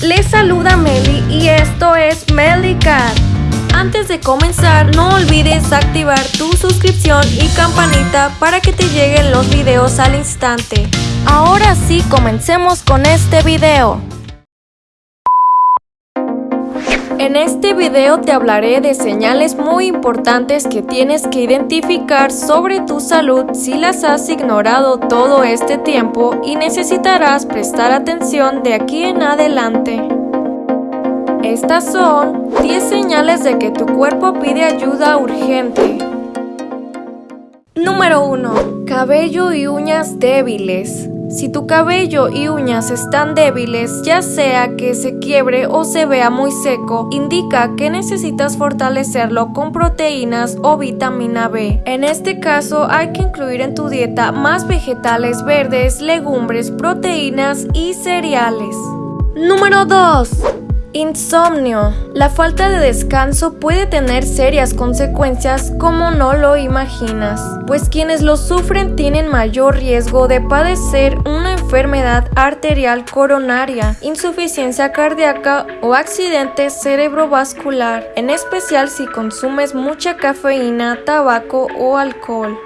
les saluda Meli y esto es Cat. Antes de comenzar, no olvides activar tu suscripción y campanita para que te lleguen los videos al instante. Ahora sí, comencemos con este video. En este video te hablaré de señales muy importantes que tienes que identificar sobre tu salud si las has ignorado todo este tiempo y necesitarás prestar atención de aquí en adelante. Estas son 10 señales de que tu cuerpo pide ayuda urgente. Número 1. Cabello y uñas débiles. Si tu cabello y uñas están débiles, ya sea que se quiebre o se vea muy seco, indica que necesitas fortalecerlo con proteínas o vitamina B. En este caso hay que incluir en tu dieta más vegetales verdes, legumbres, proteínas y cereales. Número 2. Insomnio. La falta de descanso puede tener serias consecuencias como no lo imaginas, pues quienes lo sufren tienen mayor riesgo de padecer una enfermedad arterial coronaria, insuficiencia cardíaca o accidente cerebrovascular, en especial si consumes mucha cafeína, tabaco o alcohol.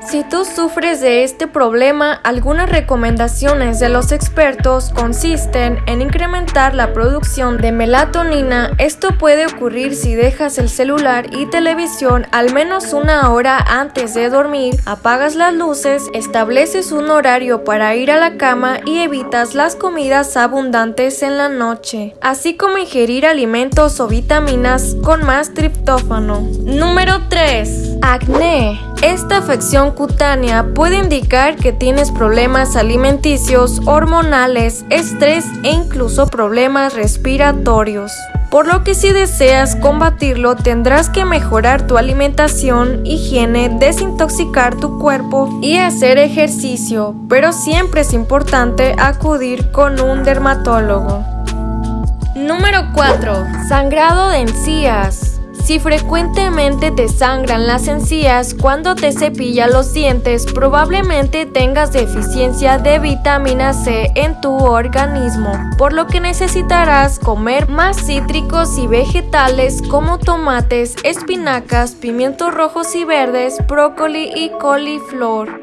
Si tú sufres de este problema, algunas recomendaciones de los expertos consisten en incrementar la producción de melatonina. Esto puede ocurrir si dejas el celular y televisión al menos una hora antes de dormir, apagas las luces, estableces un horario para ir a la cama y evitas las comidas abundantes en la noche, así como ingerir alimentos o vitaminas con más triptófano. Número 3. Acné. Esta afección cutánea puede indicar que tienes problemas alimenticios, hormonales, estrés e incluso problemas respiratorios. Por lo que si deseas combatirlo tendrás que mejorar tu alimentación, higiene, desintoxicar tu cuerpo y hacer ejercicio, pero siempre es importante acudir con un dermatólogo. Número 4. Sangrado de encías. Si frecuentemente te sangran las encías cuando te cepillas los dientes, probablemente tengas deficiencia de vitamina C en tu organismo, por lo que necesitarás comer más cítricos y vegetales como tomates, espinacas, pimientos rojos y verdes, brócoli y coliflor.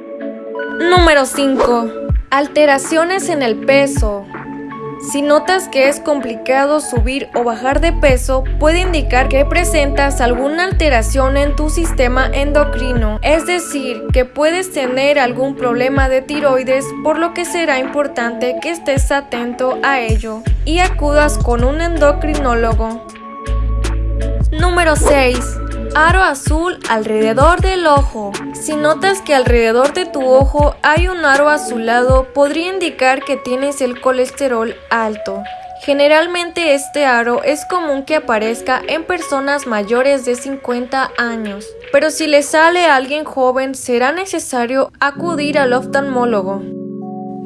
Número 5. Alteraciones en el peso. Si notas que es complicado subir o bajar de peso, puede indicar que presentas alguna alteración en tu sistema endocrino, es decir, que puedes tener algún problema de tiroides, por lo que será importante que estés atento a ello y acudas con un endocrinólogo. Número 6. Aro azul alrededor del ojo. Si notas que alrededor de tu ojo hay un aro azulado, podría indicar que tienes el colesterol alto. Generalmente este aro es común que aparezca en personas mayores de 50 años, pero si le sale a alguien joven será necesario acudir al oftalmólogo.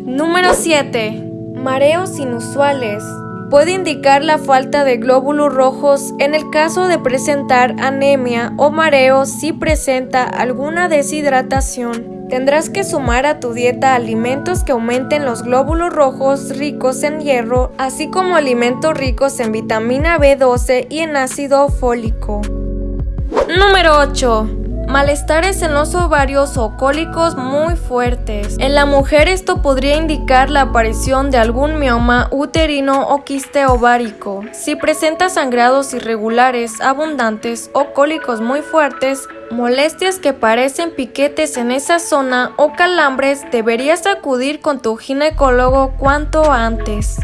Número 7. Mareos inusuales puede indicar la falta de glóbulos rojos en el caso de presentar anemia o mareo si presenta alguna deshidratación. Tendrás que sumar a tu dieta alimentos que aumenten los glóbulos rojos ricos en hierro, así como alimentos ricos en vitamina B12 y en ácido fólico. Número 8. Malestares en los ovarios o cólicos muy fuertes. En la mujer esto podría indicar la aparición de algún mioma uterino o quiste ovárico. Si presenta sangrados irregulares, abundantes o cólicos muy fuertes, molestias que parecen piquetes en esa zona o calambres, deberías acudir con tu ginecólogo cuanto antes.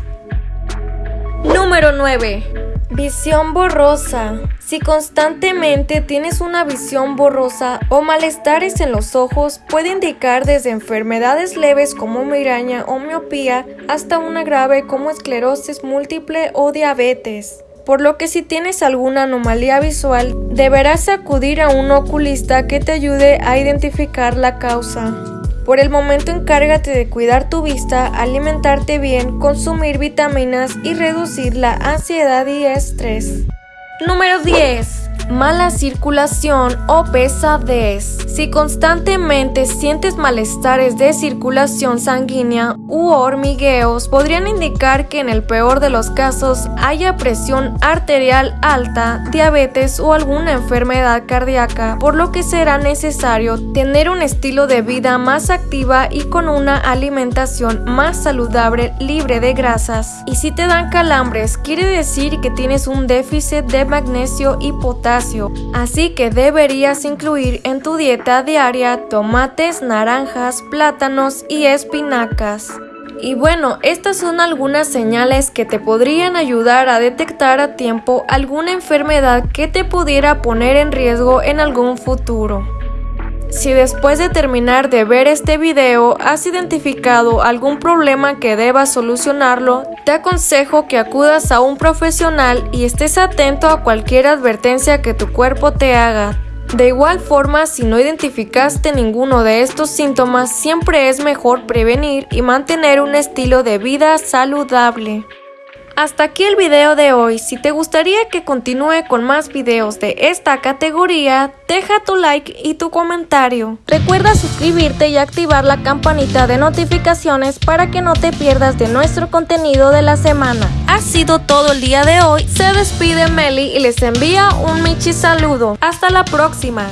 Número 9. Visión borrosa. Si constantemente tienes una visión borrosa o malestares en los ojos, puede indicar desde enfermedades leves como migraña o miopía hasta una grave como esclerosis múltiple o diabetes. Por lo que si tienes alguna anomalía visual, deberás acudir a un oculista que te ayude a identificar la causa. Por el momento encárgate de cuidar tu vista, alimentarte bien, consumir vitaminas y reducir la ansiedad y estrés. Número 10 mala circulación o pesadez. Si constantemente sientes malestares de circulación sanguínea u hormigueos podrían indicar que en el peor de los casos haya presión arterial alta, diabetes o alguna enfermedad cardíaca, por lo que será necesario tener un estilo de vida más activa y con una alimentación más saludable libre de grasas. Y si te dan calambres, quiere decir que tienes un déficit de magnesio y potasio, así que deberías incluir en tu dieta diaria tomates, naranjas, plátanos y espinacas. Y bueno, estas son algunas señales que te podrían ayudar a detectar a tiempo alguna enfermedad que te pudiera poner en riesgo en algún futuro. Si después de terminar de ver este video has identificado algún problema que debas solucionarlo, te aconsejo que acudas a un profesional y estés atento a cualquier advertencia que tu cuerpo te haga. De igual forma, si no identificaste ninguno de estos síntomas, siempre es mejor prevenir y mantener un estilo de vida saludable. Hasta aquí el video de hoy, si te gustaría que continúe con más videos de esta categoría, deja tu like y tu comentario. Recuerda suscribirte y activar la campanita de notificaciones para que no te pierdas de nuestro contenido de la semana. Ha sido todo el día de hoy, se despide Meli y les envía un Michi saludo. Hasta la próxima.